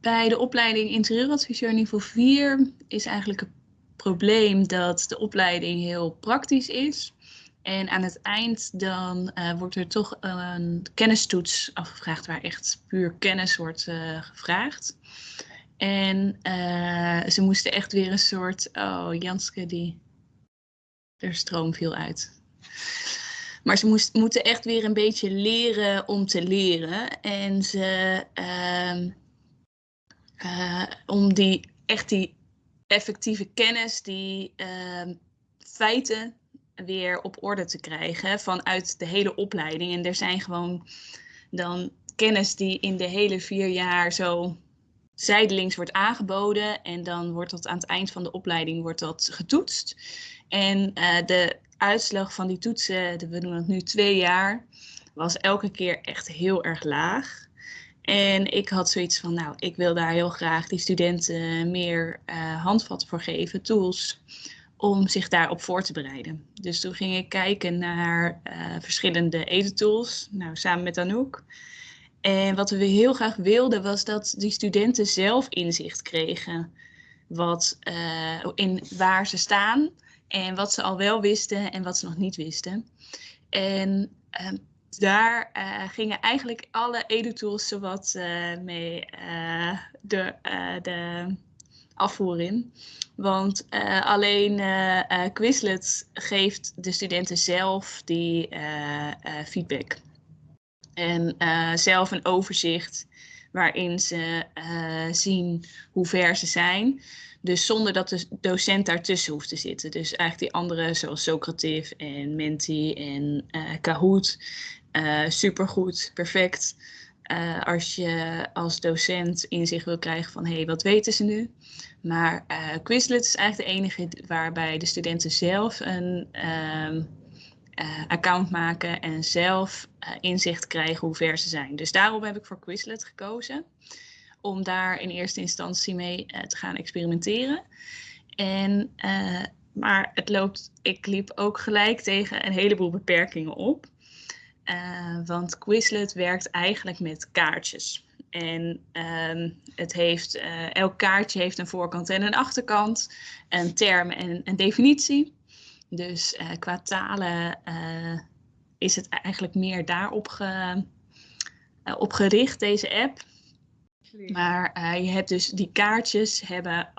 bij de opleiding interieuradviseur niveau 4 is eigenlijk het probleem dat de opleiding heel praktisch is. En aan het eind dan uh, wordt er toch een kennistoets afgevraagd waar echt puur kennis wordt uh, gevraagd. En uh, ze moesten echt weer een soort, oh Janske die, er stroom viel uit. Maar ze moest, moeten echt weer een beetje leren om te leren. En ze, uh, om die, echt die effectieve kennis, die uh, feiten weer op orde te krijgen vanuit de hele opleiding. En er zijn gewoon dan kennis die in de hele vier jaar zo zijdelings wordt aangeboden. En dan wordt dat aan het eind van de opleiding wordt dat getoetst. En uh, de uitslag van die toetsen, we doen het nu twee jaar, was elke keer echt heel erg laag. En ik had zoiets van, nou, ik wil daar heel graag die studenten meer uh, handvat voor geven, tools, om zich daarop voor te bereiden. Dus toen ging ik kijken naar uh, verschillende edentools, nou, samen met Anouk. En wat we heel graag wilden was dat die studenten zelf inzicht kregen wat, uh, in waar ze staan en wat ze al wel wisten en wat ze nog niet wisten. En uh, daar uh, gingen eigenlijk alle edutools zowat uh, mee de, de afvoer in. Want alleen Quizlet geeft de studenten zelf die feedback. En zelf een overzicht waarin ze zien hoe ver ze zijn. Dus zonder dat de docent daartussen hoeft te zitten. Dus eigenlijk die andere zoals Socrative en Menti en uh, Kahoot. Uh, supergoed, perfect. Uh, als je als docent inzicht wil krijgen van hé, hey, wat weten ze nu? Maar uh, Quizlet is eigenlijk de enige waarbij de studenten zelf een um, account maken en zelf inzicht krijgen hoe ver ze zijn. Dus daarom heb ik voor Quizlet gekozen om daar in eerste instantie mee te gaan experimenteren. En, maar het loopt, ik liep ook gelijk tegen een heleboel beperkingen op. Uh, want Quizlet werkt eigenlijk met kaartjes. En uh, het heeft, elk kaartje heeft een voorkant en een achterkant, een term en een definitie. Dus qua talen is het eigenlijk meer daarop ge, op gericht, deze app. Maar je hebt dus die kaartjes hebben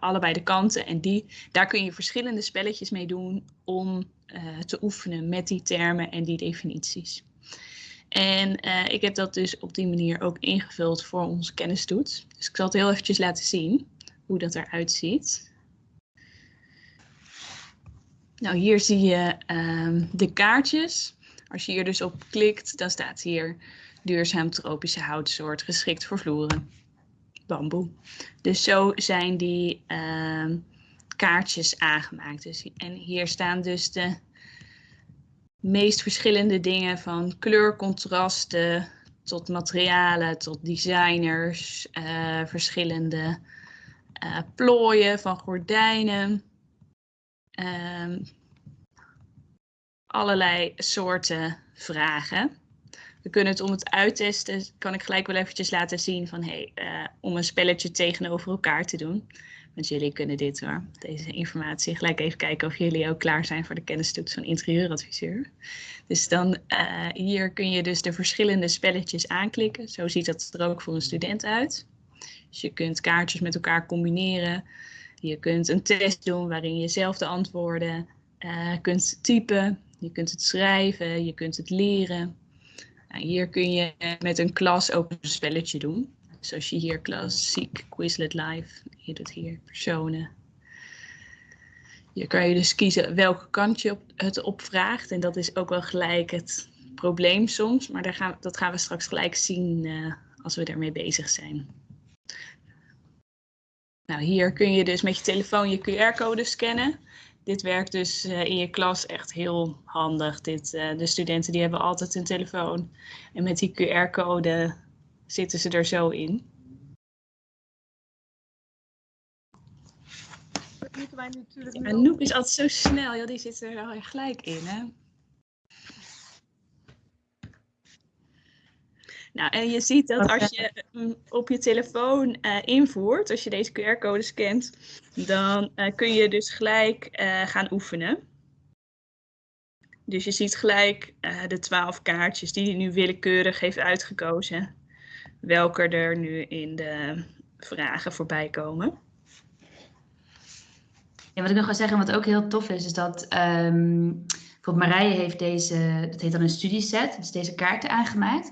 allebei de kanten en die, daar kun je verschillende spelletjes mee doen om uh, te oefenen met die termen en die definities. En ik heb dat dus op die manier ook ingevuld voor onze kennistoets. Dus ik zal het heel eventjes laten zien hoe dat eruit ziet. Nou, hier zie je ehm, de kaartjes. Als je hier dus op klikt, dan staat hier duurzaam tropische houtsoort geschikt voor vloeren. Bamboe. Dus zo zijn die uh, kaartjes aangemaakt. Dus, en hier staan dus de meest verschillende dingen van kleurcontrasten tot materialen, tot designers, uh, verschillende uh, plooien van gordijnen. Uh, allerlei soorten vragen. We kunnen het om het uittesten, kan ik gelijk wel eventjes laten zien van hey, uh, om een spelletje tegenover elkaar te doen. Want jullie kunnen dit hoor, deze informatie. Gelijk even kijken of jullie ook klaar zijn voor de kennistoets van interieuradviseur. Dus dan uh, hier kun je dus de verschillende spelletjes aanklikken. Zo ziet dat er ook voor een student uit. Dus je kunt kaartjes met elkaar combineren. Je kunt een test doen waarin je zelf de antwoorden uh, kunt typen. Je kunt het schrijven, je kunt het leren. Nou, hier kun je met een klas ook een spelletje doen. Zoals je hier klassiek Quizlet Live, je doet hier personen. Hier kan je dus kiezen welke kant je het opvraagt. En dat is ook wel gelijk het probleem soms. Maar daar gaan, dat gaan we straks gelijk zien uh, als we daarmee bezig zijn. Nou, hier kun je dus met je telefoon je QR-code scannen dit werkt dus uh, in je klas echt heel handig. Dit, uh, de studenten die hebben altijd een telefoon. En met die QR-code zitten ze er zo in. Wij natuurlijk ja, Noep is altijd zo snel. Ja, die zit er wel gelijk in. Hè? Nou, en je ziet dat als je mm, op je telefoon uh, invoert, als je deze QR-code scant, dan uh, kun je dus gelijk uh, gaan oefenen. Dus je ziet gelijk de twaalf kaartjes die hij nu willekeurig heeft uitgekozen, welke er nu in de vragen voorbij komen. Ja, wat ik nog wil zeggen, wat ook heel tof is, is dat um, bijvoorbeeld Marije heeft deze, dat heet dan een studieset, dus deze kaarten aangemaakt.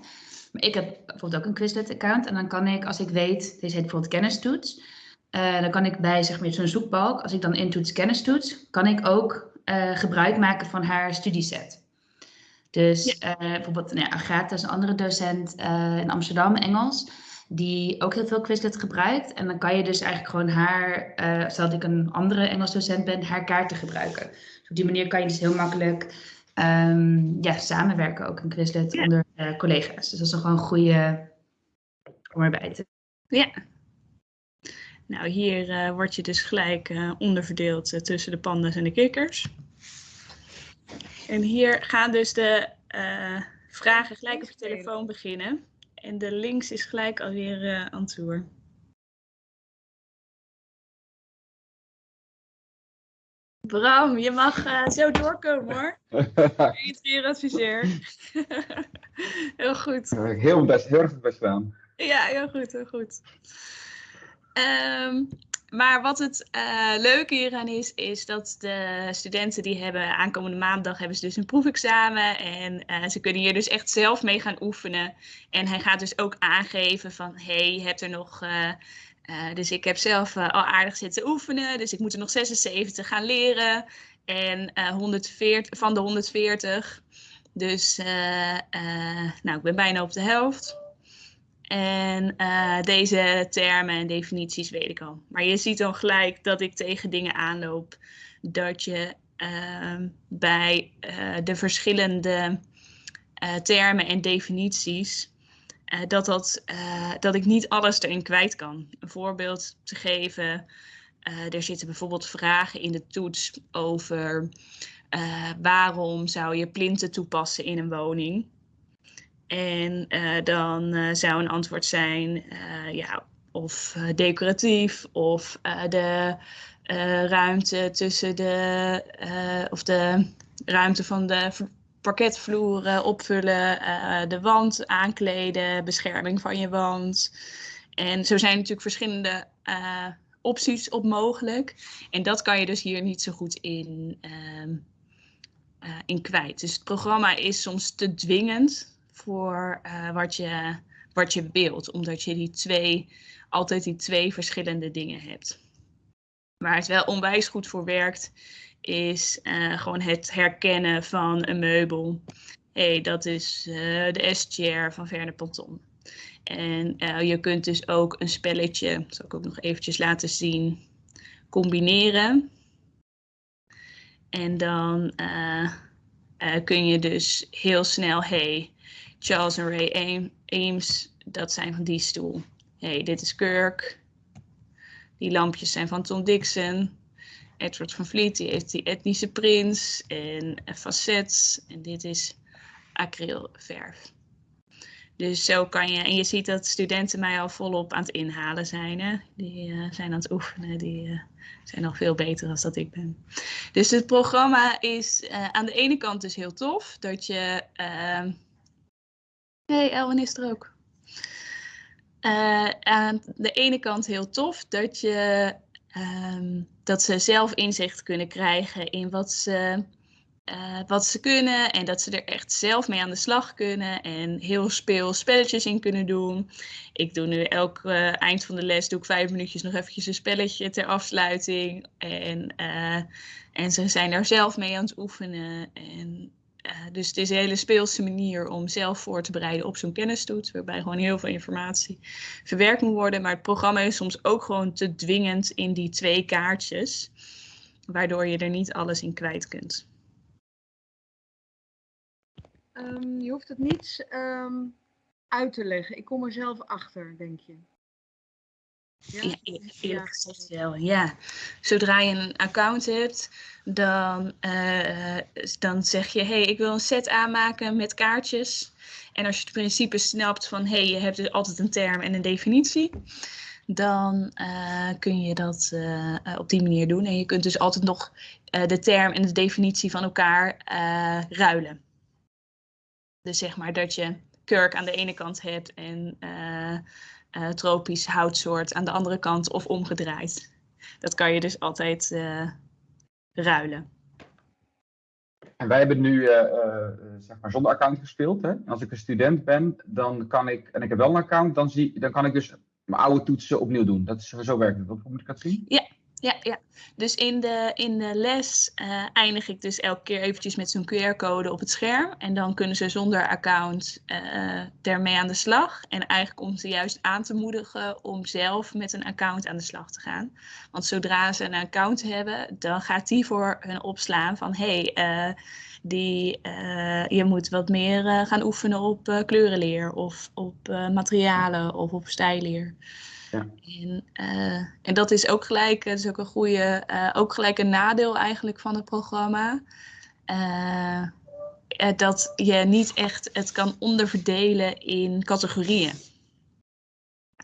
Maar ik heb bijvoorbeeld ook een Quizlet-account en dan kan ik, als ik weet, deze heet bijvoorbeeld kennistoets, uh, dan kan ik bij zeg maar, zo'n zoekbalk, als ik dan intoets kennistoets, kan ik ook uh, gebruik maken van haar studieset. Dus uh, bijvoorbeeld nou ja, Agatha is een andere docent in Amsterdam, Engels die ook heel veel Quizlet gebruikt. En dan kan je dus eigenlijk gewoon haar, uh, stel dat ik een andere Engels docent ben, haar kaarten gebruiken. Dus op die manier kan je dus heel makkelijk um, ja, samenwerken ook in Quizlet ja. onder collega's. Dus dat is gewoon een goede om erbij te Ja. Nou, hier uh, word je dus gelijk uh, onderverdeeld tussen de pandas en de kikkers. En hier gaan dus de vragen gelijk op je telefoon beginnen. En de links is gelijk alweer uh, aan tour. Bram, je mag uh, zo doorkomen hoor. adviseer. heel goed. Heel, best, heel erg best gedaan. Ja, heel goed, heel goed. Um, maar wat het uh, leuke hieraan is, is dat de studenten die hebben aankomende maandag hebben ze dus een proefexamen. En uh, ze kunnen hier dus echt zelf mee gaan oefenen. En hij gaat dus ook aangeven van, hey, je hebt er nog... Uh, dus ik heb zelf al aardig zitten oefenen, dus ik moet er nog 76 gaan leren. En 140, van de 140. Dus nou, ik ben bijna op de helft. En uh, deze termen en definities weet ik al. Maar je ziet dan gelijk dat ik tegen dingen aanloop. Dat je uh, bij uh, de verschillende eh, termen en definities. dat, dat, dat ik niet alles erin kwijt kan. Een voorbeeld te geven. er zitten bijvoorbeeld vragen in de toets over waarom zou je plinten toepassen in een woning. En uh, dan uh, zou een antwoord zijn, uh, ja, of decoratief, of de ruimte tussen de, of de ruimte van de parketvloer opvullen, de wand aankleden, bescherming van je wand. En zo zijn natuurlijk verschillende opties op mogelijk. En dat kan je dus hier niet zo goed in, ehm, in kwijt. Dus het programma is soms te dwingend voor uh, wat, je, wat je wilt, omdat je die twee, altijd die twee verschillende dingen hebt. Waar het wel onwijs goed voor werkt, is uh, gewoon het herkennen van een meubel. Hey, dat is uh, de S-chair van Verne Panton. En je kunt dus ook een spelletje, dat zal ik ook nog eventjes laten zien, combineren. En dan kun je dus heel snel, hey, Charles en Ray Ames, dat zijn van die stoel. hey, dit is Kirk. Die lampjes zijn van Tom Dixon. Edward van Vliet, die heeft die etnische prins en facets. En dit is acrylverf. Dus zo kan je, en je ziet dat studenten mij al volop aan het inhalen zijn. Hè? Die uh, zijn aan het oefenen, die uh, zijn nog veel beter dan dat ik ben. Dus het programma is uh, aan de ene kant dus heel tof, dat je ehm, Nee, Elwin is er ook. Uh, aan de ene kant heel tof dat, je, um, dat ze zelf inzicht kunnen krijgen in wat ze, uh, wat ze kunnen. En dat ze er echt zelf mee aan de slag kunnen. En heel speel spelletjes in kunnen doen. Ik doe nu elk uh, eind van de les doe ik vijf minuutjes nog eventjes een spelletje ter afsluiting. En, en ze zijn daar zelf mee aan het oefenen. En uh, dus het is een hele speelse manier om zelf voor te bereiden op zo'n kennistoets, waarbij gewoon heel veel informatie verwerkt moet worden. Maar het programma is soms ook gewoon te dwingend in die twee kaartjes, waardoor je er niet alles in kwijt kunt. Um, je hoeft het niet um, uit te leggen. Ik kom er zelf achter, denk je. Ja, e- eerlijk gezegd wel. Ja. Zodra je een account hebt, dan, eh, dan zeg je: hey, ik wil een set aanmaken met kaartjes. En als je het principe snapt van: hey, je hebt dus altijd een term en een definitie, dan eh, kun je dat eh, op die manier doen. En je kunt dus altijd nog de term en de definitie van elkaar ruilen. Dus zeg maar dat je kurk aan de ene kant hebt en uh, tropisch houtsoort aan de andere kant of omgedraaid. Dat kan je dus altijd uh, ruilen. En wij hebben nu uh, zeg maar zonder account gespeeld. Hè? Als ik een student ben, dan kan ik, en ik heb wel een account, dan, zie, dan kan ik dus mijn oude toetsen opnieuw doen. Dat is, zo werkt het. Hoe moet ik dat zien? Ja, ja, ja. Dus in de, in de les uh, eindig ik dus elke keer eventjes met zo'n QR-code op het scherm. En dan kunnen ze zonder account uh, ermee aan de slag. En eigenlijk om ze juist aan te moedigen om zelf met een account aan de slag te gaan. Want zodra ze een account hebben, dan gaat die voor hun opslaan van... Hey, uh, die, je moet wat meer gaan oefenen op kleurenleer of op materialen of op stijleer. Ja. En, uh, en dat is ook gelijk, dat is ook een goede, uh, ook gelijk een nadeel eigenlijk van het programma. Uh, dat je niet echt het kan onderverdelen in categorieën.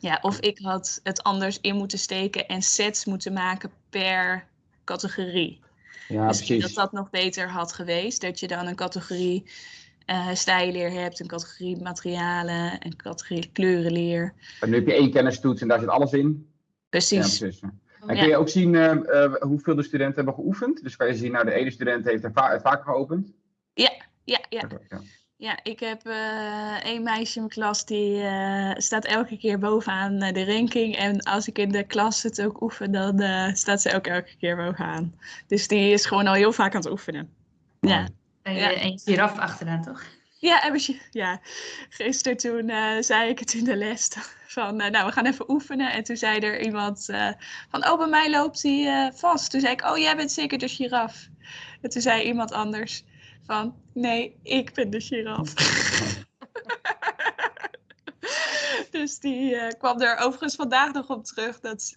Ja, of ik had het anders in moeten steken en sets moeten maken per categorie. Ja, Misschien precies. dat dat nog beter had geweest. Dat je dan een categorie uh, stijleer hebt, een categorie materialen, een categorie kleurenleer. En nu heb je één kennistoets en daar zit alles in. Precies. Ja, precies. En kun je ook zien uh, uh, hoeveel de studenten hebben geoefend? Dus kan je zien, nou de ene student heeft er va vaker geopend. Ja, ja, ja. ja. Ja, ik heb één meisje in mijn klas die staat elke keer bovenaan de ranking. En als ik in de klas het ook oefen, dan staat ze ook elke keer bovenaan. Dus die is gewoon al heel vaak aan het oefenen. Ja. En je, ja. en je giraf achteraan, toch? Ja, en ja. gisteren toen uh, zei ik het in de les van, uh, nou, we gaan even oefenen. En toen zei er iemand uh, van, oh, bij mij loopt hij vast. Toen zei ik, oh, jij bent zeker de giraf. En toen zei iemand anders van, nee, ik ben de giraf. dus die kwam er overigens vandaag nog op terug dat,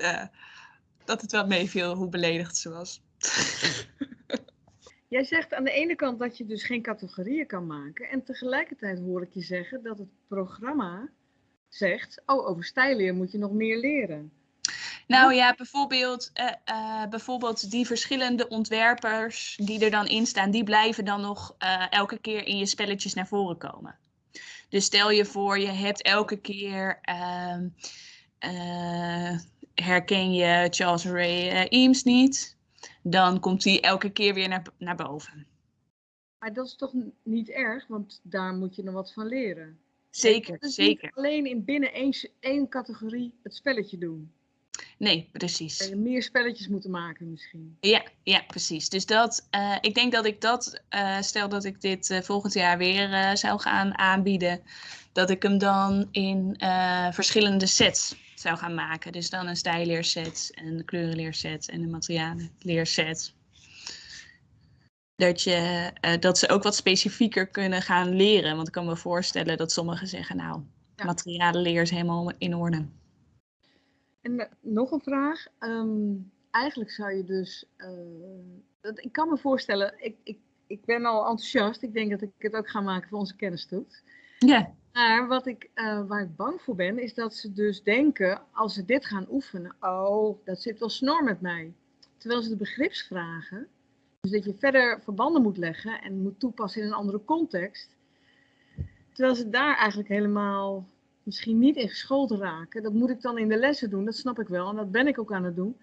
dat het wel meeviel hoe beledigd ze was. Jij zegt aan de ene kant dat je dus geen categorieën kan maken. En tegelijkertijd hoor ik je zeggen dat het programma zegt, oh, over stijleer moet je nog meer leren. Nou ja, bijvoorbeeld, uh, uh, bijvoorbeeld die verschillende ontwerpers die er dan in staan, die blijven dan nog uh, elke keer in je spelletjes naar voren komen. Dus stel je voor, je hebt elke keer, ehm, herken je Charles Ray Eames niet, dan komt hij elke keer weer naar, naar boven. Maar dat is toch niet erg, want daar moet je nog wat van leren. Zeker, dus zeker. Niet alleen in binnen één, één categorie het spelletje doen. Nee, precies. Je meer spelletjes moeten maken misschien. Ja, ja precies. Dus dat, uh, ik denk dat ik dat, uh, stel dat ik dit uh, volgend jaar weer zou gaan aanbieden, dat ik hem dan in verschillende sets zou gaan maken. Dus dan een stijleerset, een kleurenleerset en een materialenleerset. Dat, je, uh, dat ze ook wat specifieker kunnen gaan leren. Want ik kan me voorstellen dat sommigen zeggen, nou, ja. materialenleer is helemaal in orde. En uh, nog een vraag. Um, eigenlijk zou je dus, uh, dat, ik kan me voorstellen, ik, ik, ik ben al enthousiast. Ik denk dat ik het ook ga maken voor onze kennistoets. Ja. Maar wat ik, uh, waar ik bang voor ben, is dat ze dus denken, als ze dit gaan oefenen, oh, dat zit wel snor met mij. Terwijl ze de begripsvragen, dus dat je verder verbanden moet leggen en moet toepassen in een andere context. Terwijl ze daar eigenlijk helemaal misschien niet in geschoold raken. Dat moet ik dan in de lessen doen, dat snap ik wel. En dat ben ik ook aan het doen.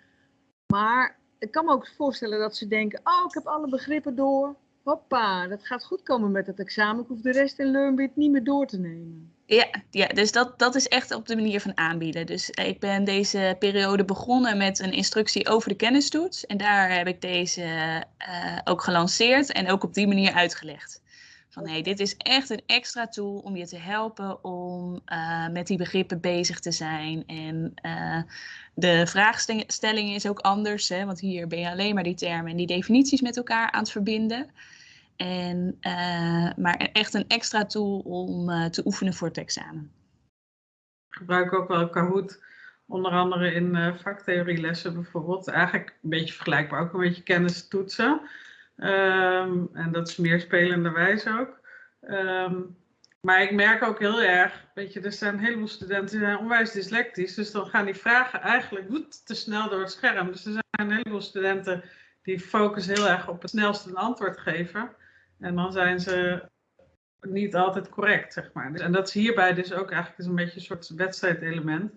Maar ik kan me ook voorstellen dat ze denken, oh, ik heb alle begrippen door. Hoppa, dat gaat goed komen met het examen. Ik hoef de rest in LearnBit niet meer door te nemen. Ja, ja dus dat, dat is echt op de manier van aanbieden. Dus ik ben deze periode begonnen met een instructie over de kennistoets. En daar heb ik deze uh, ook gelanceerd en ook op die manier uitgelegd. Van hé, dit is echt een extra tool om je te helpen om uh, met die begrippen bezig te zijn. En uh, de vraagstelling is ook anders, hè, want hier ben je alleen maar die termen en die definities met elkaar aan het verbinden. En, uh, maar echt een extra tool om te oefenen voor het examen. Ik gebruik ook wel Kahoot Onder andere in vaktheorielessen bijvoorbeeld. Eigenlijk een beetje vergelijkbaar, ook een beetje kennis toetsen. Um, en dat is meer spelenderwijs ook. Um, maar ik merk ook heel erg, weet je, er zijn een heleboel studenten die zijn onwijs dyslectisch. Dus dan gaan die vragen eigenlijk te snel door het scherm. Dus er zijn een heleboel studenten die focussen heel erg op het snelste een antwoord geven. En dan zijn ze niet altijd correct, zeg maar. En dat is hierbij dus ook eigenlijk een beetje een soort wedstrijdelement.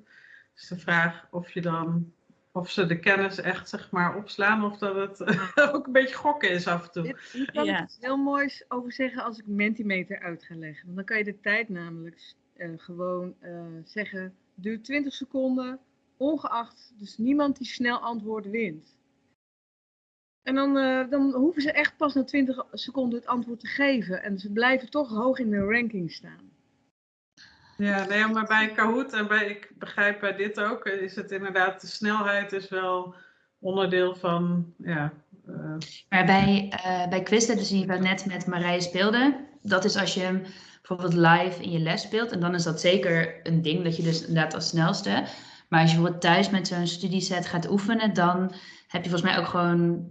Dus de vraag of je dan of ze de kennis echt zeg maar opslaan of dat het ook een beetje gokken is af en toe. Je kan ja. heel moois over zeggen als ik Mentimeter uit ga leggen. Want dan kan je de tijd namelijk uh, gewoon uh, zeggen, duurt 20 seconden, ongeacht, dus niemand die snel antwoord wint. En dan, uh, dan hoeven ze echt pas na 20 seconden het antwoord te geven. En ze blijven toch hoog in de ranking staan. Ja, nee, maar bij Kahoot en bij, ik begrijp bij dit ook, is het inderdaad, de snelheid is wel onderdeel van, ja. Uh... Maar bij, uh, bij Quizlet, dus die we net met Marije speelde, dat is als je hem bijvoorbeeld live in je les speelt, en dan is dat zeker een ding, dat je dus inderdaad als snelste. Maar als je bijvoorbeeld thuis met zo'n studieset gaat oefenen, dan heb je volgens mij ook gewoon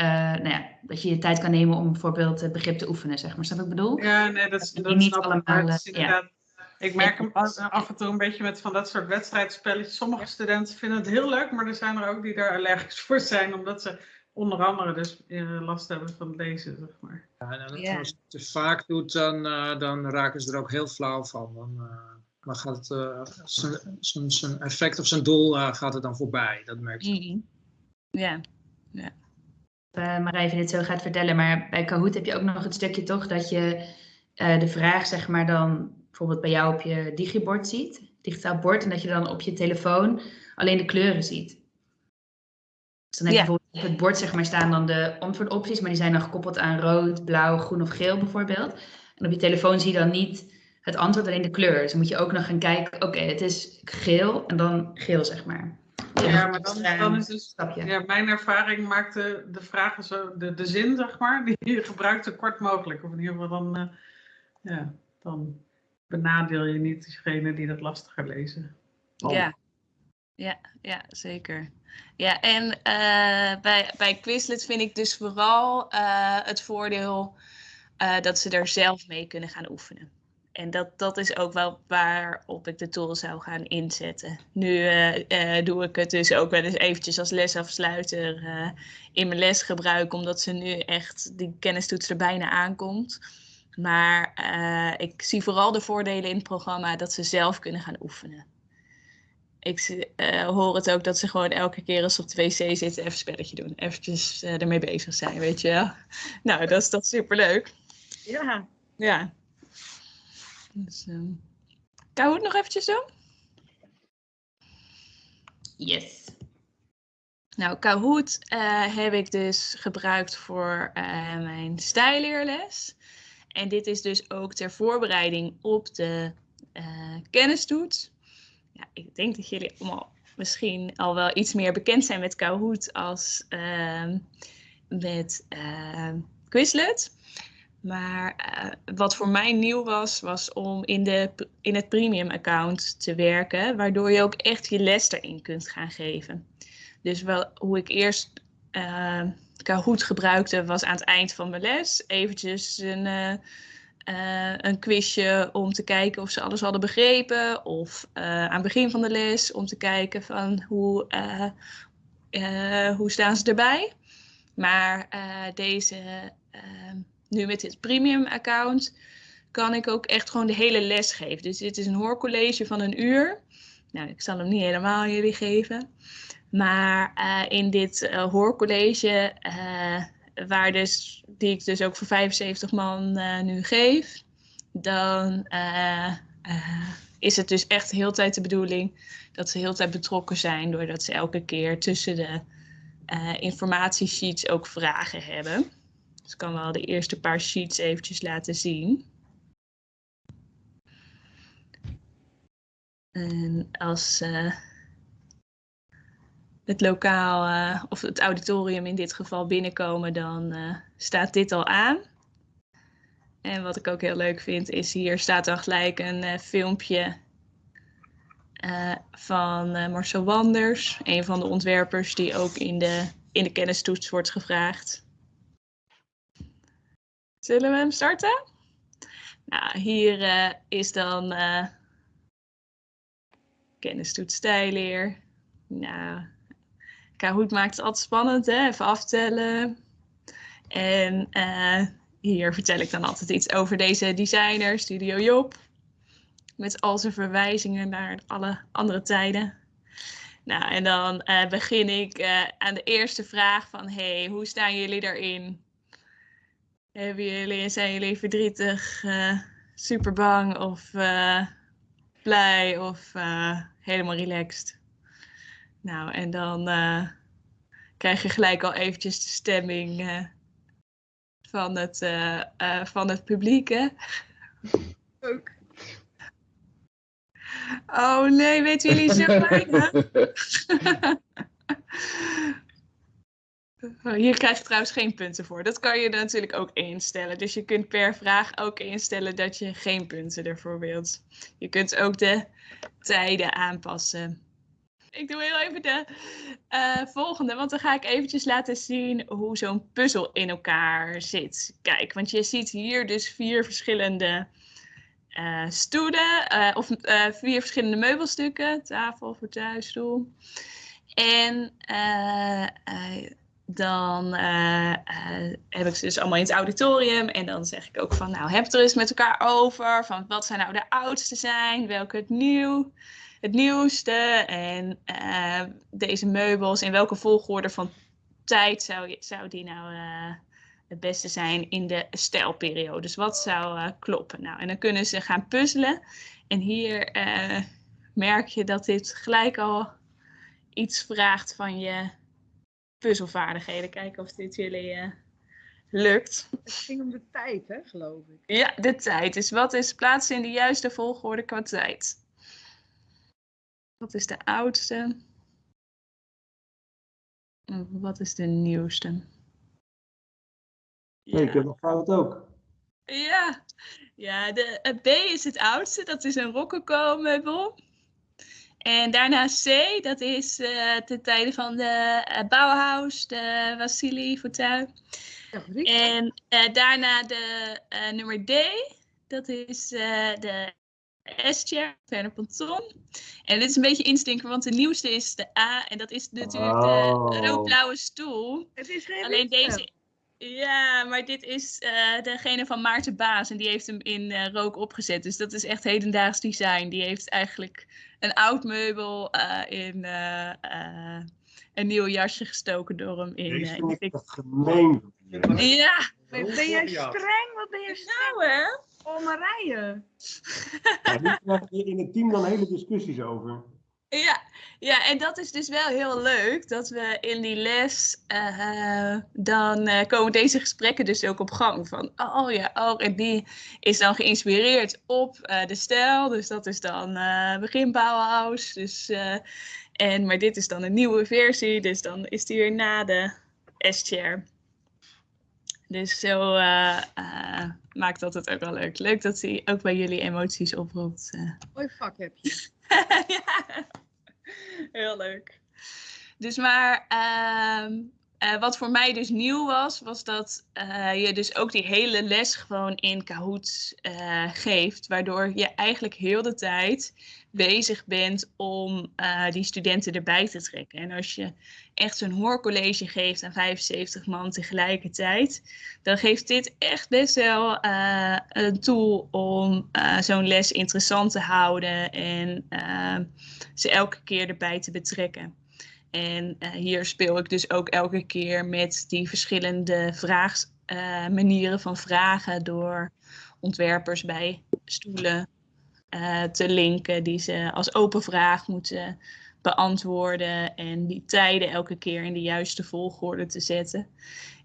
uh, nou ja, dat je je tijd kan nemen om bijvoorbeeld begrip te oefenen, zeg maar. Snap ik bedoel? Ja, nee, dat is, dat, dat niet allemaal. Ja. Ik merk hem af en toe een beetje met van dat soort wedstrijdspelletjes. Sommige studenten vinden het heel leuk, maar er zijn er ook die daar allergisch voor zijn, omdat ze onder andere dus uh, last hebben van lezen, zeg maar. Ja, en ja. als je het te vaak doet, dan, uh, dan raken ze er ook heel flauw van. Dan, uh, dan gaat het, zijn effect of zijn doel gaat het dan voorbij. Dat merk je. Mm -hmm. Ja, ja. Marij dit zo gaat vertellen, maar bij Kahoot heb je ook nog het stukje toch dat je de vraag zeg maar dan bijvoorbeeld bij jou op je digibord ziet, digitaal bord, en dat je dan op je telefoon alleen de kleuren ziet. Dus dan heb je bijvoorbeeld op het bord zeg maar, staan dan de antwoordopties, maar die zijn dan gekoppeld aan rood, blauw, groen of geel bijvoorbeeld. En op je telefoon zie je dan niet het antwoord, alleen de kleur. Dus dan moet je ook nog gaan kijken, oké, het is geel en dan geel zeg maar. Ja, maar dan, dan is dus, ja, mijn ervaring maakte de vragen zo, de, de zin zeg maar, die je gebruikt zo kort mogelijk. Of in ieder geval dan, uh, ja, dan benadeel je niet diegene die dat lastiger lezen. Oh. Ja. Ja, ja, zeker. Ja, en uh, bij, bij Quizlet vind ik dus vooral uh, het voordeel uh, dat ze er zelf mee kunnen gaan oefenen. En dat, dat is ook wel waarop ik de tool zou gaan inzetten. Nu doe ik het dus ook wel eens eventjes als lesafsluiter in mijn les gebruiken, omdat ze nu echt die kennistoets er bijna aankomt. Maar uh, ik zie vooral de voordelen in het programma dat ze zelf kunnen gaan oefenen. Ik uh, hoor het ook dat ze gewoon elke keer als ze op de wc zitten even een spelletje doen. Eventjes uh, ermee bezig zijn, weet je wel. Nou, dat is toch superleuk. Ja. Ja. Dus. Kan het nog eventjes doen? Yes. Nou, Kahoot uh, heb ik dus gebruikt voor uh, mijn stijleerles. En dit is dus ook ter voorbereiding op de uh, kennistoets. Ja, ik denk dat jullie allemaal misschien al wel iets meer bekend zijn met Kahoot als uh, met uh, Quizlet. Maar uh, wat voor mij nieuw was, was om in, de, in het premium account te werken, waardoor je ook echt je les erin kunt gaan geven. Dus wel hoe ik eerst uh, Kahoot gebruikte was aan het eind van mijn les eventjes een, uh, uh, een quizje om te kijken of ze alles hadden begrepen. Of uh, aan het begin van de les om te kijken van hoe, hoe staan ze erbij. Maar deze, nu met dit premium account kan ik ook echt gewoon de hele les geven. Dus dit is een hoorcollege van een uur. Nou, ik zal hem niet helemaal jullie geven. Maar uh, in dit uh, hoorcollege, uh, waar dus, die ik dus ook voor 75 man nu geef, dan is het dus echt heel tijd de bedoeling dat ze heel tijd betrokken zijn, doordat ze elke keer tussen de informatiesheets ook vragen hebben. Dus ik kan wel de eerste paar sheets eventjes laten zien. En als het lokaal uh, of het auditorium in dit geval binnenkomen, dan uh, staat dit al aan. En wat ik ook heel leuk vind, is hier staat dan gelijk een uh, filmpje eh, van eh, Marcel Wanders, een van de ontwerpers die ook in de, in de kennistoets wordt gevraagd. Zullen we hem starten? Nou, hier eh, is dan kennistoets stijleer. Nou, Kahoot maakt het altijd spannend, hè? even aftellen. En uh, hier vertel ik dan altijd iets over deze designer, Studio Job. Met al zijn verwijzingen naar alle andere tijden. Nou, en dan uh, begin ik uh, aan de eerste vraag van, hey, hoe staan jullie daarin? Jullie, zijn jullie verdrietig, super bang of blij of helemaal relaxed? Nou, en dan krijg je gelijk al eventjes de stemming van het, uh, uh, van het publiek, hè? Ook. Oh nee, weten jullie zo weinig? Hier krijg je trouwens geen punten voor. Dat kan je natuurlijk ook instellen. Dus je kunt per vraag ook instellen dat je geen punten ervoor wilt. Je kunt ook de tijden aanpassen. Ik doe heel even de uh, volgende, want dan ga ik eventjes laten zien hoe zo'n puzzel in elkaar zit. Kijk, want je ziet hier dus vier verschillende uh, stoelen, uh, of vier verschillende meubelstukken, tafel, fauteuil, stoel. En dan heb ik ze dus allemaal in het auditorium en dan zeg ik ook van, nou, heb er eens met elkaar over, van wat zijn nou de oudste zijn, welke het nieuw het nieuwste en uh, deze meubels, in welke volgorde van tijd zou, zou die nou uh, het beste zijn in de stijlperiode? Dus wat zou uh, kloppen? Nou, en dan kunnen ze gaan puzzelen. En hier merk je dat dit gelijk al iets vraagt van je puzzelvaardigheden. Kijken of dit jullie lukt. Het ging om de tijd, hè, geloof ik. Ja, de tijd. Dus wat is plaatsen in de juiste volgorde qua tijd? Wat is de oudste? Wat is de nieuwste? Ja. ik heb nog fout ook. Ja, ja de B is het oudste, dat is een rococo-meubel. En daarna C, dat is uh, ten tijde van de uh, Bauhaus, de Wassili Fauteuil. En uh, daarna de nummer D, dat is de S-chair, Werner Ponton. En dit is een beetje instinker, want de nieuwste is de A. En dat is natuurlijk Oh. de roodblauwe stoel. Het is geen Alleen deze... Ja, maar dit is eh, degene van Maarten Baas. En die heeft hem in eh, rook opgezet. Dus dat is echt hedendaags design. Die heeft eigenlijk een oud meubel eh, in een nieuw jasje gestoken door hem in... Deze vind in de echt gemeen. Ja, Ben ben jij streng? Wat ben je streng? nou hè? Oh, Marije. Ja, hier krijg je in het team dan hele discussies over. Ja, ja, en dat is dus wel heel leuk dat we in die les eh, dan eh, komen deze gesprekken dus ook op gang van oh ja, oh en die is dan geïnspireerd op eh, de stijl, dus dat is dan eh begin Bauhaus, dus eh, en maar dit is dan een nieuwe versie, dus dan is die weer na de S-chair. Dus zo eh, eh, maakt dat het ook wel leuk. Leuk dat hij ook bij jullie emoties oproept. eh. Mooi vak heb je. ja, heel leuk. Dus maar ehm, eh, wat voor mij dus nieuw was, was dat eh, je dus ook die hele les gewoon in Kahoot geeft. Waardoor je eigenlijk heel de tijd bezig bent om die studenten erbij te trekken. En als je echt zo'n hoorcollege geeft aan 75 man tegelijkertijd, dan geeft dit echt best wel eh, een tool om eh, zo'n les interessant te houden en eh, ze elke keer erbij te betrekken. En hier speel ik dus ook elke keer met die verschillende vraag, eh, manieren van vragen door ontwerpers bij stoelen te linken die ze als open vraag moeten beantwoorden en die tijden elke keer in de juiste volgorde te zetten.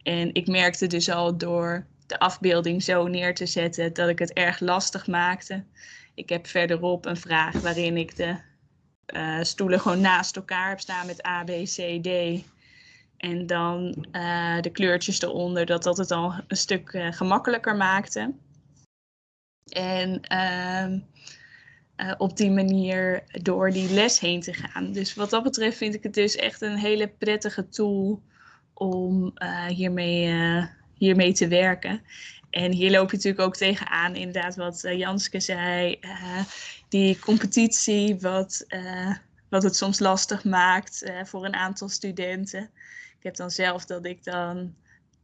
En ik merkte dus al door de afbeelding zo neer te zetten dat ik het erg lastig maakte. Ik heb verderop een vraag waarin ik de eh, stoelen gewoon naast elkaar heb staan met A, B, C, D. En dan eh, de kleurtjes eronder, dat dat het al een stuk eh, gemakkelijker maakte. En eh, op die manier door die les heen te gaan. Dus wat dat betreft vind ik het dus echt een hele prettige tool om eh, hiermee, eh, hiermee te werken. En hier loop je natuurlijk ook tegenaan, inderdaad, wat Janske zei. die competitie, wat, wat het soms lastig maakt voor een aantal studenten. Ik heb dan zelf dat ik dan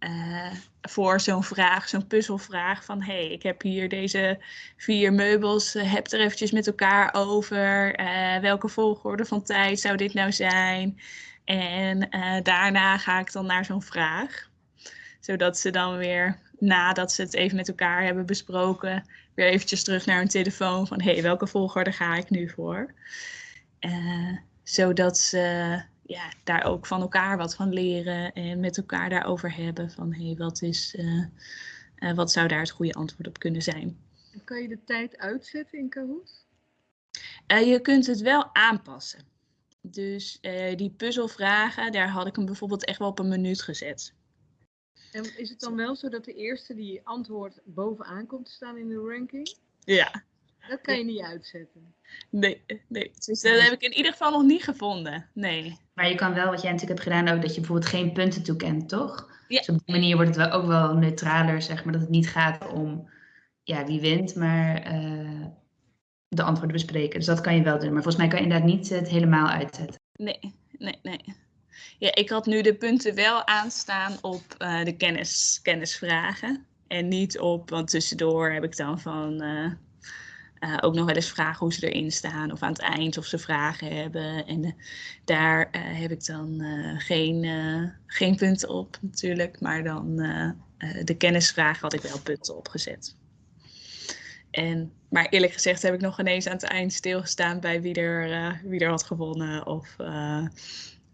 uh, voor zo'n vraag, zo'n puzzelvraag van hey, ik heb hier deze vier meubels, uh, heb er eventjes met elkaar over. Uh, welke volgorde van tijd zou dit nou zijn? En daarna ga ik dan naar zo'n vraag. Zodat ze dan weer, nadat ze het even met elkaar hebben besproken, weer eventjes terug naar hun telefoon van hey, welke volgorde ga ik nu voor? zodat ze ja, daar ook van elkaar wat van leren en met elkaar daarover hebben van hé, hey, wat, is, uh, uh, wat zou daar het goede antwoord op kunnen zijn. Kan je de tijd uitzetten in Kahoot? Uh, je kunt het wel aanpassen. Dus die puzzelvragen, daar had ik hem bijvoorbeeld echt wel op een minuut gezet. En is het dan wel zo dat de eerste die antwoord bovenaan komt te staan in de ranking? Ja, dat kan je niet uitzetten. Nee, nee. Dus dat heb ik in ieder geval nog niet gevonden. Nee. Maar je kan wel, wat jij natuurlijk hebt gedaan, ook dat je bijvoorbeeld geen punten toekent, toch? Ja. Dus op die manier wordt het wel ook wel neutraler, zeg maar. Dat het niet gaat om ja, wie wint, maar uh, de antwoorden bespreken. Dus dat kan je wel doen. Maar volgens mij kan je inderdaad niet het helemaal uitzetten. Nee, nee, nee. Ja, ik had nu de punten wel aanstaan op uh, de kennis, kennisvragen. En niet op, want tussendoor heb ik dan van... Uh, uh, ook nog wel eens vragen hoe ze erin staan of aan het eind of ze vragen hebben. En uh, daar uh, heb ik dan geen, geen punten op natuurlijk, maar dan de kennisvraag had ik wel punten opgezet. En, maar eerlijk gezegd heb ik nog ineens aan het eind stilgestaan bij wie er, wie er had gewonnen. Of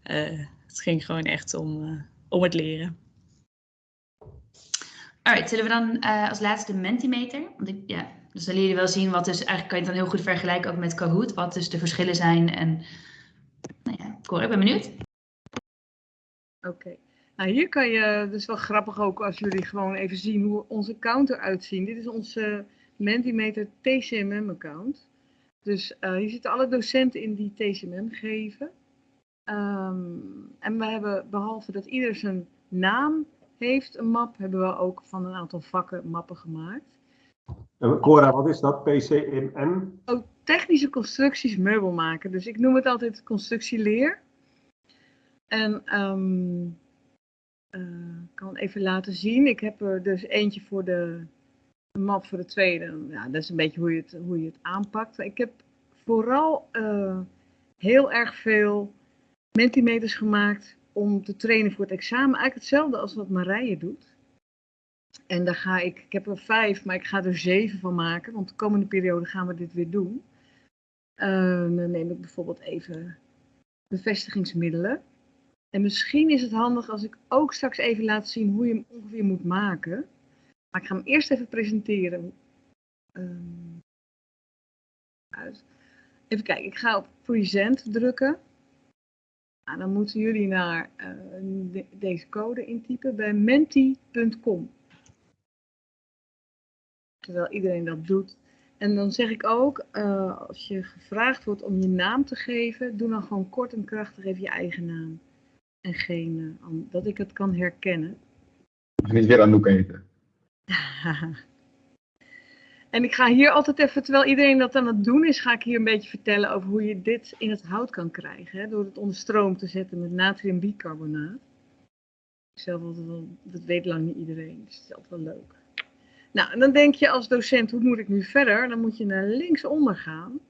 het ging gewoon echt om, om het leren. Alright, zullen we dan als laatste de Mentimeter? Want ik, ja, dus dan je wel zien wat dus, eigenlijk kan je het dan heel goed vergelijken ook met Kahoot, wat dus de verschillen zijn. En nou ja, Cor, ik ben benieuwd. Oké, nou hier kan je, dus wel grappig ook als jullie gewoon even zien hoe onze account eruit ziet. Dit is onze Mentimeter TCMM account. Dus uh, hier zitten alle docenten in die TCMM geven. Um, en we hebben, behalve dat ieder zijn naam heeft, een map, hebben we ook van een aantal vakken mappen gemaakt. Cora, wat is dat? PCMM? Oh, technische constructies meubel maken. Dus ik noem het altijd constructieleer. En um, uh, kan even laten zien. Ik heb er dus eentje voor de map voor de tweede. Ja, dat is een beetje hoe je het, hoe je het aanpakt. Ik heb vooral uh, heel erg veel mentimeters gemaakt om te trainen voor het examen. Eigenlijk hetzelfde als wat Marije doet. En daar ga ik, ik heb er vijf, maar ik ga er zeven van maken, want de komende periode gaan we dit weer doen. Uh, dan neem ik bijvoorbeeld even bevestigingsmiddelen. En misschien is het handig als ik ook straks even laat zien hoe je hem ongeveer moet maken. Maar ik ga hem eerst even presenteren. Uit. Even kijken, ik ga op present drukken. Nou, dan moeten jullie naar de, deze code intypen bij menti.com terwijl iedereen dat doet. En dan zeg ik ook, uh, als je gevraagd wordt om je naam te geven, doe dan gewoon kort en krachtig even je eigen naam. En geen, uh, dat ik het kan herkennen. Mag niet weer Anouk eten. en ik ga hier altijd even, terwijl iedereen dat aan het doen is, ga ik hier een beetje vertellen over hoe je dit in het hout kan krijgen. Hè, door het onder stroom te zetten met natriumbicarbonaat. Zelf, dat weet lang niet iedereen, dus het is altijd wel leuk. Nou, en dan denk je als docent, hoe moet ik nu verder? Dan moet je naar linksonder gaan.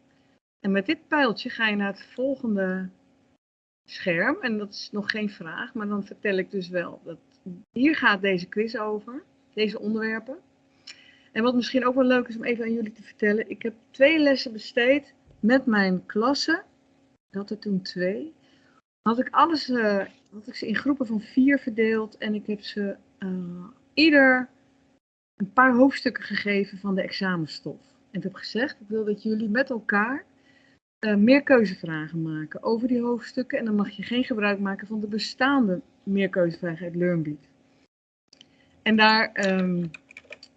En met dit pijltje ga je naar het volgende scherm. En dat is nog geen vraag, maar dan vertel ik dus wel dat hier gaat deze quiz over. Deze onderwerpen. En wat misschien ook wel leuk is om even aan jullie te vertellen. Ik heb twee lessen besteed met mijn klassen. Had er toen twee. Had ik alles, uh, had ik ze in groepen van vier verdeeld. En ik heb ze uh, ieder een paar hoofdstukken gegeven van de examenstof. En ik heb gezegd, ik wil dat jullie met elkaar uh, meer keuzevragen maken over die hoofdstukken. En dan mag je geen gebruik maken van de bestaande meerkeuzevragen uit LearnBeat. En daar um,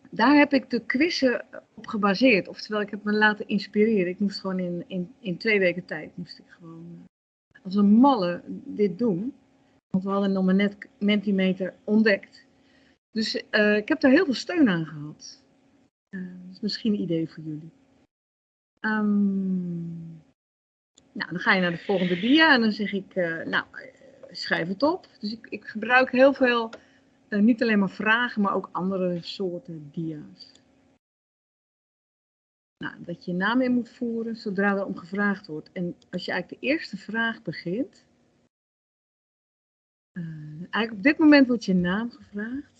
Daar heb ik de quizzen op gebaseerd. Oftewel, ik heb me laten inspireren. Ik moest gewoon in, in, in twee weken tijd, moest ik gewoon eh, als een malle dit doen. Want we hadden nog maar net Mentimeter ontdekt. Dus eh, ik heb daar heel veel steun aan gehad. Eh, dat is misschien een idee voor jullie. Ehm, nou, dan ga je naar de volgende dia en dan zeg ik, eh, nou, schrijf het op. Dus ik, ik gebruik heel veel, niet alleen maar vragen, maar ook andere soorten dia's. Nou, dat je je naam in moet voeren zodra er om gevraagd wordt. En als je eigenlijk de eerste vraag begint, eigenlijk op dit moment wordt je naam gevraagd.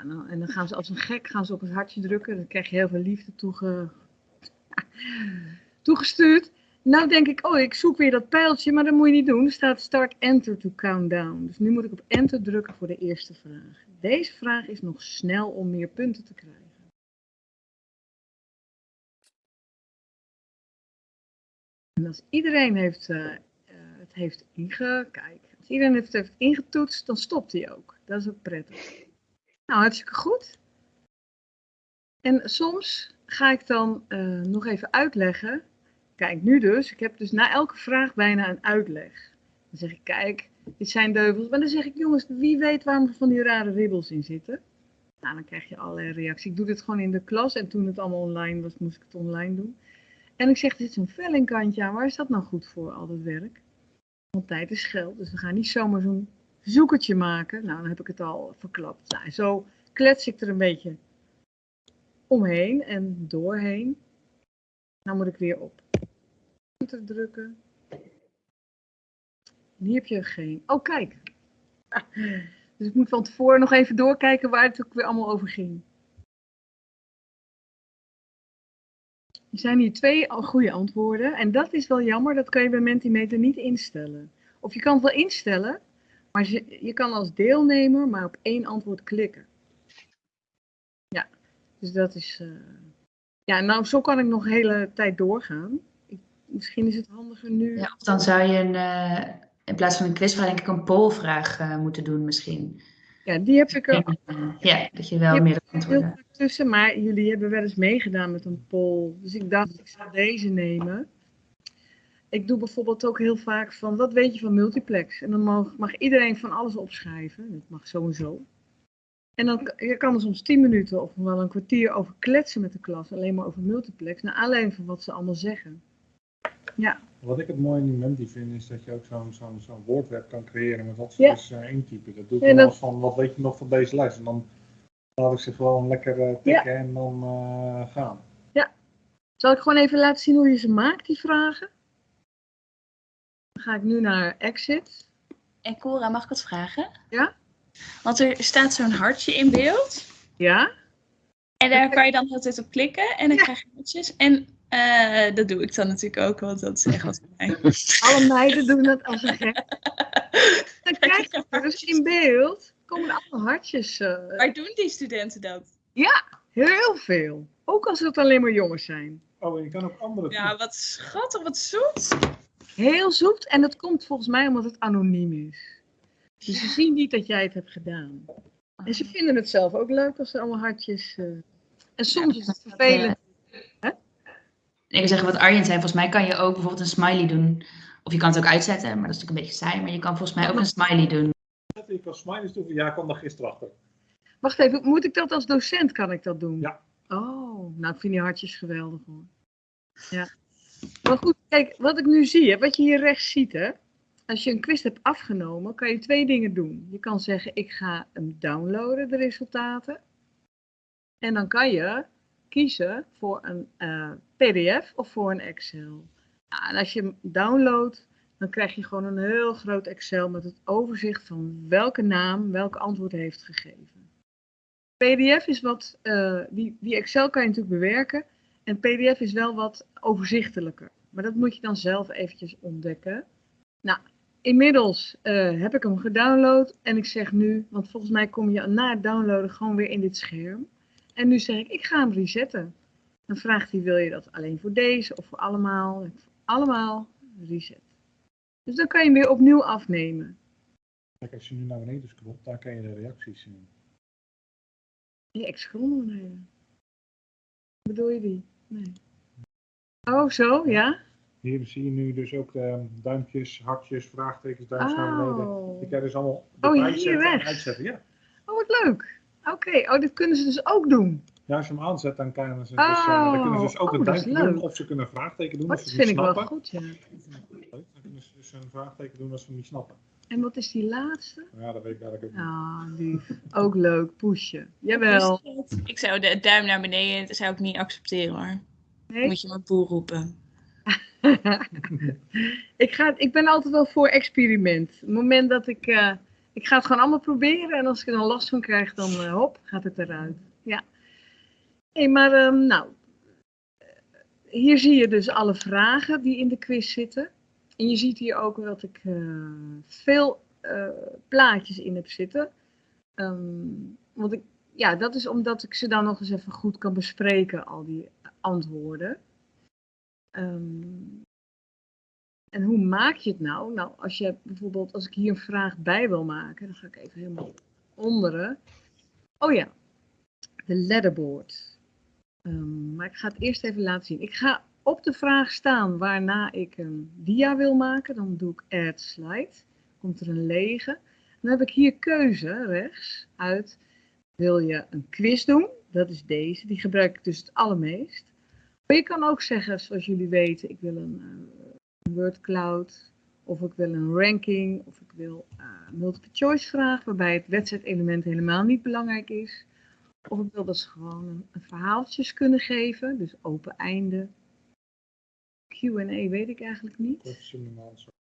Nou, en dan gaan ze als een gek gaan ze op het hartje drukken. Dan krijg je heel veel liefde toege... toegestuurd. Nou denk ik, oh, ik zoek weer dat pijltje, maar dat moet je niet doen. Er staat start enter to countdown. Dus nu moet ik op enter drukken voor de eerste vraag. Deze vraag is nog snel om meer punten te krijgen. En als iedereen heeft, eh, eh, het heeft inge... Kijk, als iedereen het heeft ingetoetst, dan stopt hij ook. Dat is ook prettig. Nou, hartstikke goed. En soms ga ik dan eh, nog even uitleggen. Kijk, nu dus. Ik heb dus na elke vraag bijna een uitleg. Dan zeg ik, kijk, dit zijn deuvels. Maar dan zeg ik, jongens, wie weet waarom er van die rare ribbels in zitten? Nou, dan krijg je allerlei reacties. Ik doe dit gewoon in de klas. En toen het allemaal online was, moest ik het online doen. En ik zeg, er zit zo'n vellingkantje. Waar is dat nou goed voor, al dat werk? Want tijd is geld. Dus we gaan niet zomaar zo'n zoekertje maken. Nou, dan heb ik het al verklapt. Nou, zo klets ik er een beetje omheen en doorheen. Nou moet ik weer op enter drukken. En hier heb je geen. Oh, kijk. Dus ik moet van tevoren nog even doorkijken waar het ook weer allemaal over ging. Er zijn hier twee goede antwoorden. En dat is wel jammer, dat kan je bij Mentimeter niet instellen. Of je kan het wel instellen, maar je, je kan als deelnemer maar op één antwoord klikken. Ja, dus dat is. eh, Ja, nou, zo kan ik nog de hele tijd doorgaan. Ik, misschien is het handiger nu. Ja, of dan zou je een, eh, in plaats van een quizvraag denk ik een polvraag eh, moeten doen misschien. Ja, die heb ik er Ja, dat je wel heel antwoorden... tussen, maar jullie hebben wel eens meegedaan met een poll. Dus ik dacht, ik zal deze nemen. Ik doe bijvoorbeeld ook heel vaak van, wat weet je van multiplex? En dan mag, mag iedereen van alles opschrijven. Dat mag sowieso. En dan k- je kan er soms 10 minuten of wel een kwartier over kletsen met de klas. Alleen maar over multiplex. Naar aanleiding van wat ze allemaal zeggen. Ja, Wat ik het mooie in die Menti vind, is dat je ook zo'n zo'n zo'n woordweb kan creëren met wat ze Ja. dus eh, intypen. Dat doe ik Ja, dan dat- van, wat weet je nog van deze lijst? En dan laat ik ze gewoon lekker eh, tikken en dan eh, gaan. zal ik gewoon even laten zien hoe je ze maakt, die vragen? Dan ga ik nu naar exit. En Cora, mag ik wat vragen? Ja? Want er staat zo'n hartje in beeld. Ja? En daar kan je dan altijd op klikken. En dan krijg je hartjes. En eh, dat doe ik dan natuurlijk ook, want dat is echt wat voor mij. Alle meiden doen dat als een gek. Dan krijg je dus in beeld, komen allemaal hartjes. eh, Waar doen die studenten dat? heel veel. Ook als het alleen maar jongens zijn. Oh, en je kan ook andere Ja, wat schattig, wat zoet. Heel zoet. En dat komt volgens mij omdat het anoniem is. Dus ze zien niet dat jij het hebt gedaan. En ze vinden het zelf ook leuk als er allemaal hartjes... eh, En soms is het vervelend. Ik wil zeggen wat Arjen zei, volgens mij kan je ook bijvoorbeeld een smiley doen. Of je kan het ook uitzetten, maar dat is natuurlijk een beetje saai. Maar je kan volgens mij ook een smiley doen. Je kan smileys doen. Ja, ik kwam daar gisteren achter. Wacht even, moet ik dat als docent, kan ik dat doen? Ja. Oh, nou ik vind die hartjes geweldig hoor. Ja. Maar goed, kijk, wat ik nu zie, hè, wat je hier rechts ziet hè. Als je een quiz hebt afgenomen, kan je twee dingen doen. Je kan zeggen, ik ga hem downloaden, de resultaten. En dan kan je kiezen voor een eh, pdf of voor een Excel. Ja, en als je hem downloadt, dan krijg je gewoon een heel groot Excel met het overzicht van welke naam welk antwoord heeft gegeven. PDF is wat, eh, die Excel kan je natuurlijk bewerken. En PDF is wel wat overzichtelijker. Maar dat moet je dan zelf eventjes ontdekken. Nou, inmiddels eh, heb ik hem gedownload. En ik zeg nu, want volgens mij kom je na het downloaden gewoon weer in dit scherm. En nu zeg ik, ik ga hem resetten. Dan vraagt hij, wil je dat alleen voor deze of voor allemaal? Ik, allemaal reset. Dus dan kan je hem weer opnieuw afnemen. Kijk, als je nu naar beneden scrolt, daar kan je de reacties zien. Je ex-grond beneden. Bedoel je die? Nee. Oh, zo, ja? Hier zie je nu dus ook ehm, duimpjes, hartjes, vraagtekens, duimpjes naar beneden. Oh. Die kan je dus allemaal Oh, hier weg. uitzetten. Ja. Oh, wat leuk. Oké, oh, dit kunnen ze dus ook doen. ja, als je hem aanzet, dan, kan ze dus, eh, dan kunnen ze dus ook Oh, een duimpje doen. Of ze kunnen een vraagteken doen Dat als ze vind het ik niet wel snappen. goed, ja. Dan kunnen ze dus een vraagteken doen als ze hem niet snappen. En wat is die laatste? Ja, dat weet ik eigenlijk ook niet. Ah, lief. Ook leuk, pushen. Jawel. Ik zou de duim naar beneden, dat zou ik niet accepteren hoor. Nee? Moet je maar boel roepen. ik, ga, ik ben altijd wel voor experiment. Het moment dat ik... eh, ik ga het gewoon allemaal proberen. En als ik er dan last van krijg, dan eh, hop, gaat het eruit. Ja. Hé, maar ehm, nou... eh, Hier zie je dus alle vragen die in de quiz zitten. En je ziet hier ook dat ik eh, veel eh, plaatjes in heb zitten. Ehm, want ik, ja, dat is omdat ik ze dan nog eens even goed kan bespreken, al die antwoorden. Ehm, en hoe maak je het nou? Nou, als je bijvoorbeeld, als ik hier een vraag bij wil maken, dan ga ik even helemaal onderen. Oh ja, de letterboard. Ehm, maar ik ga het eerst even laten zien. Ik ga op de vraag staan waarna ik een dia wil maken. Dan doe ik add slide. Komt er een lege. Dan heb ik hier keuze rechts uit. Wil je een quiz doen? Dat is deze. Die gebruik ik dus het allermeest. Maar je kan ook zeggen, zoals jullie weten, ik wil een, een word cloud. Of ik wil een ranking. Of ik wil een multiple choice vraag. Waarbij het wedstrijdelement helemaal niet belangrijk is. Of ik wil dat ze gewoon een, een verhaaltjes kunnen geven. Dus open einde. Q&A weet ik eigenlijk niet. Question and answer.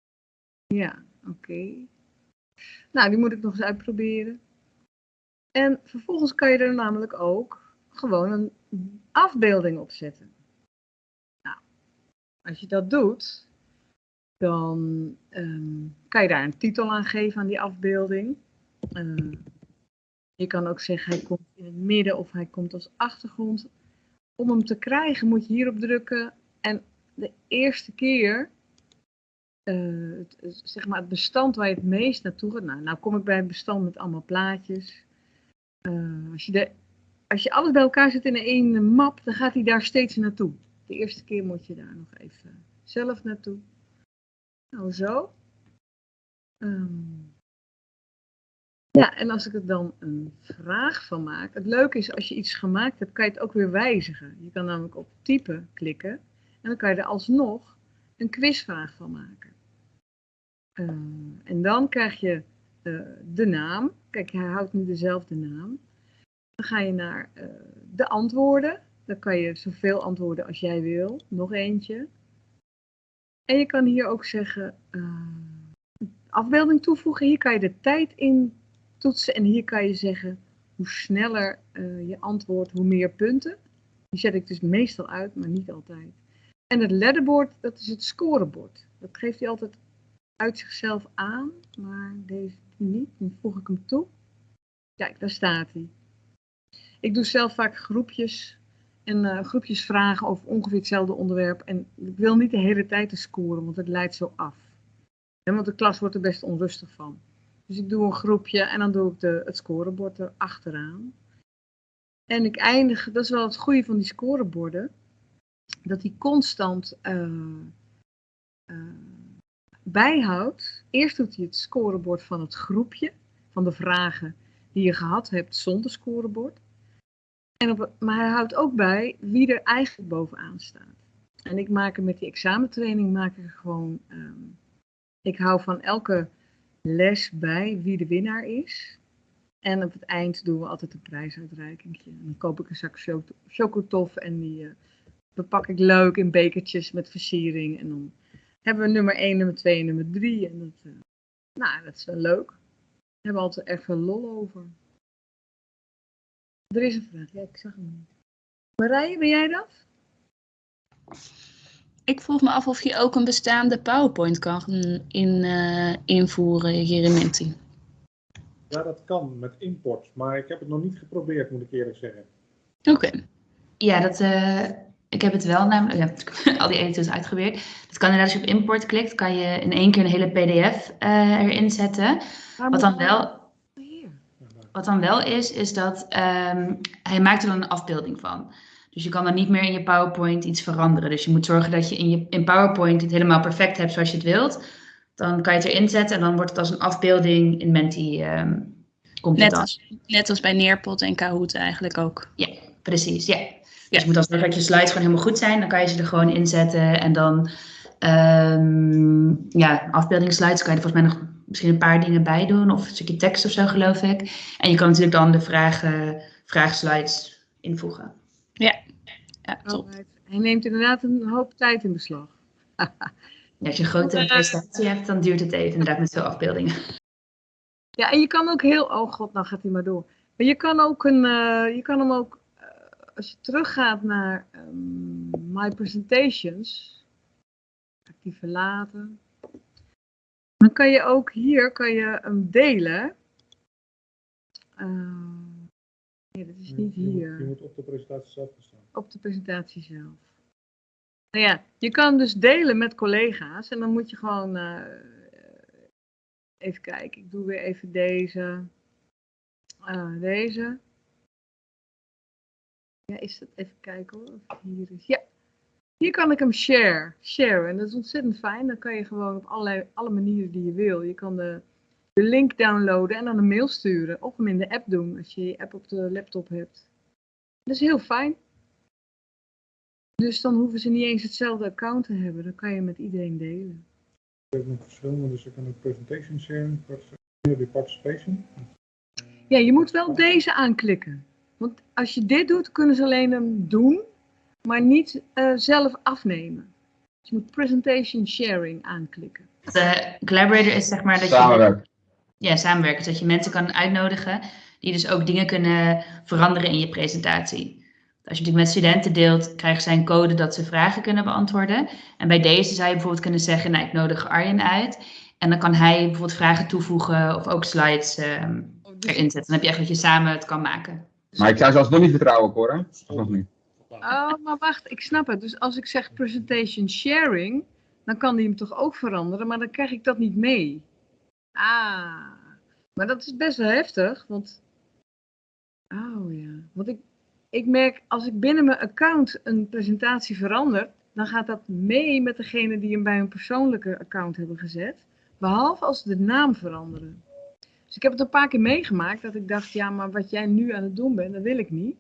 Ja, oké. Nou, die moet ik nog eens uitproberen. En vervolgens kan je er namelijk ook gewoon een afbeelding op zetten. Nou, als je dat doet, dan ehm, kan je daar een titel aan geven aan die afbeelding. Eh, je kan ook zeggen hij komt in het midden of hij komt als achtergrond. Om hem te krijgen moet je hierop drukken en de eerste keer eh, het, zeg maar het bestand waar je het meest naartoe gaat. Nou, nou kom ik bij een bestand met allemaal plaatjes. Eh, als, je de, als je alles bij elkaar zet in één map, dan gaat hij daar steeds naartoe. De eerste keer moet je daar nog even zelf naartoe. Nou, zo. Ehm, ja, en als ik er dan een vraag van maak. Het leuke is, als je iets gemaakt hebt, kan je het ook weer wijzigen. Je kan namelijk op typen klikken. En dan kan je er alsnog een quizvraag van maken. Eh, en dan krijg je eh, de naam. Kijk, hij houdt nu dezelfde naam. Dan ga je naar eh, de antwoorden. Dan kan je zoveel antwoorden als jij wil. Nog eentje. En je kan hier ook zeggen, afbeelding toevoegen. Hier kan je de tijd in toetsen. En hier kan je zeggen, hoe sneller je antwoordt, hoe meer punten. Die zet ik dus meestal uit, maar niet altijd. En het letterboard, dat is het scorebord. Dat geeft hij altijd uit zichzelf aan, maar deze niet. Dan voeg ik hem toe. Kijk, daar staat hij. Ik doe zelf vaak groepjes en eh, groepjes vragen over ongeveer hetzelfde onderwerp. En ik wil niet de hele tijd te scoren, want het leidt zo af. En want de klas wordt er best onrustig van. Dus ik doe een groepje en dan doe ik de, het scorebord er achteraan. En ik eindig, dat is wel het goede van die scoreborden, dat die constant eh, eh, bijhoudt. Eerst doet hij het scorebord van het groepje, van de vragen die je gehad hebt zonder scorebord. En op, maar hij houdt ook bij wie er eigenlijk bovenaan staat. En ik maak er met die examentraining maak ik gewoon. ehm, ik hou van elke les bij wie de winnaar is. En op het eind doen we altijd een prijsuitreiking. Dan koop ik een zak cho- chocotof en die eh, bepak ik leuk in bekertjes met versiering. En dan hebben we nummer 1, nummer 2 en nummer 3. En dat, eh, nou, dat is wel leuk. We hebben altijd veel lol over. Er is een vraag. Ja, ik zag hem niet. Marije, ben jij dat? Ik vroeg me af of je ook een bestaande PowerPoint kan in, eh, invoeren hier in Menti. Ja, dat kan met import, maar ik heb het nog niet geprobeerd, moet ik eerlijk zeggen. Oké. Ja, dat, eh, ik heb het wel namelijk, ja, al die editors uitgeprobeerd. Dat kan inderdaad, als je op import klikt, kan je in één keer een hele pdf eh, erin zetten. Wat dan wel. Ja. Wat dan wel is, is dat ehm, hij maakt er dan een afbeelding van. Dus je kan dan niet meer in je PowerPoint iets veranderen. Dus je moet zorgen dat je in, je, in PowerPoint het helemaal perfect hebt zoals je het wilt. Dan kan je het erin zetten en dan wordt het als een afbeelding in Menti. komt het Net als, net als bij Neerpot en Kahoot eigenlijk ook. Precies, ja. Dus je moet dan zorgen dat je slides gewoon helemaal goed zijn. Dan kan je ze er gewoon inzetten. En dan, ehm ja, afbeeldingsslides kan je er volgens mij nog misschien een paar dingen bij doen. Of een stukje tekst of zo, geloof ik. En je kan natuurlijk dan de vragen, vraagslides invoegen. Ja, top. Alright. Hij neemt inderdaad een hoop tijd in beslag. Ja, als je een grote Eh, presentatie hebt, dan duurt het even inderdaad met veel afbeeldingen. Ja, en je kan ook heel, oh god, nou gaat hij maar door. Maar je kan ook een, eh, je kan hem ook, als je teruggaat naar ehm, My Presentations, ga ik die verlaten. Dan kan je ook hier, kan je hem delen. Eh, nee, dat is niet Je moet- Je hier, moet op de presentatie zelf staan. op de presentatie zelf. Nou ja, je kan dus delen met collega's en dan moet je gewoon, eh, even kijken, ik doe weer even deze. Ah, deze. Ja, is dat even kijken hoor. Of het hier is. Ja. Hier kan ik hem share. Share. En dat is ontzettend fijn. Dan kan je gewoon op allerlei, alle manieren die je wil. Je kan de, de link downloaden en dan een mail sturen. Of hem in de app doen als je je app op de laptop hebt. Dat is heel fijn. Dus dan hoeven ze niet eens hetzelfde account te hebben. Dan kan je met iedereen delen. Je hebt nog verschillende, dus je kan ook presentation sharing, participation. Ja, je moet wel deze aanklikken. Want als je dit doet, kunnen ze alleen hem doen, maar niet eh, zelf afnemen. Dus je moet presentation sharing aanklikken. De collaborator is zeg maar dat je Samenwerken. ja, samenwerken. Dat je mensen kan uitnodigen die dus ook dingen kunnen veranderen in je presentatie. Als je natuurlijk met studenten deelt, krijgen zij een code dat ze vragen kunnen beantwoorden. En bij deze zou je bijvoorbeeld kunnen zeggen, nou ik nodig Arjen uit. En dan kan hij bijvoorbeeld vragen toevoegen of ook slides ehm, Dus- erin zetten. Dan heb je echt dat je samen het kan maken. Maar ik zou ze alsnog niet vertrouwen, Cora. Alsnog niet. Oh, maar wacht, ik snap het. Dus als ik zeg presentation sharing, dan kan die hem toch ook veranderen, maar dan krijg ik dat niet mee. Ah, maar dat is best wel heftig, want... Oh ja, want ik, ik merk als ik binnen mijn account een presentatie verander, dan gaat dat mee met degene die hem bij hun persoonlijke account hebben gezet. Behalve als ze de naam veranderen. Dus ik heb het een paar keer meegemaakt dat ik dacht, ja, maar wat jij nu aan het doen bent, dat wil ik niet.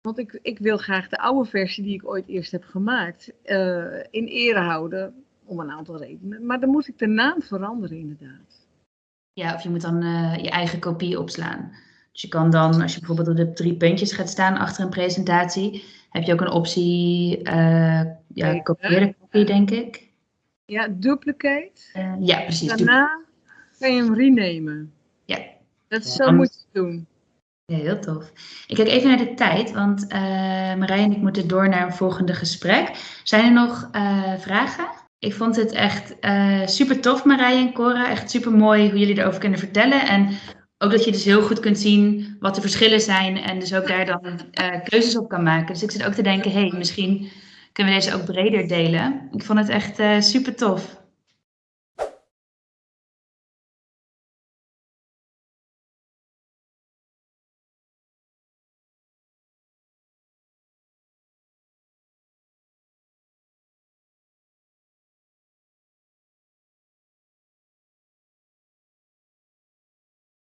Want ik, ik wil graag de oude versie die ik ooit eerst heb gemaakt eh, in ere houden. Om een aantal redenen. Maar dan moet ik de naam veranderen inderdaad. Ja, of je moet dan eh, je eigen kopie opslaan. Dus je kan dan, als je bijvoorbeeld op de drie puntjes gaat staan achter een presentatie, heb je ook een optie, eh ja, kopieerde kopie, denk ik. Ja, duplicate. Ja, precies. Daarna kan je hem renamen. Ja. Dat is Ja. zo moet je doen. Ja, heel tof. Ik kijk even naar de tijd, want eh Marij en ik moeten door naar een volgende gesprek. Zijn er nog eh, vragen? Ik vond het echt eh, super tof, Marij en Cora. Echt super mooi hoe jullie erover kunnen vertellen. En ook dat je dus heel goed kunt zien wat de verschillen zijn en dus ook daar dan eh, keuzes op kan maken. Dus ik zit ook te denken, hé, hey, misschien kunnen we deze ook breder delen. Ik vond het echt eh, super tof.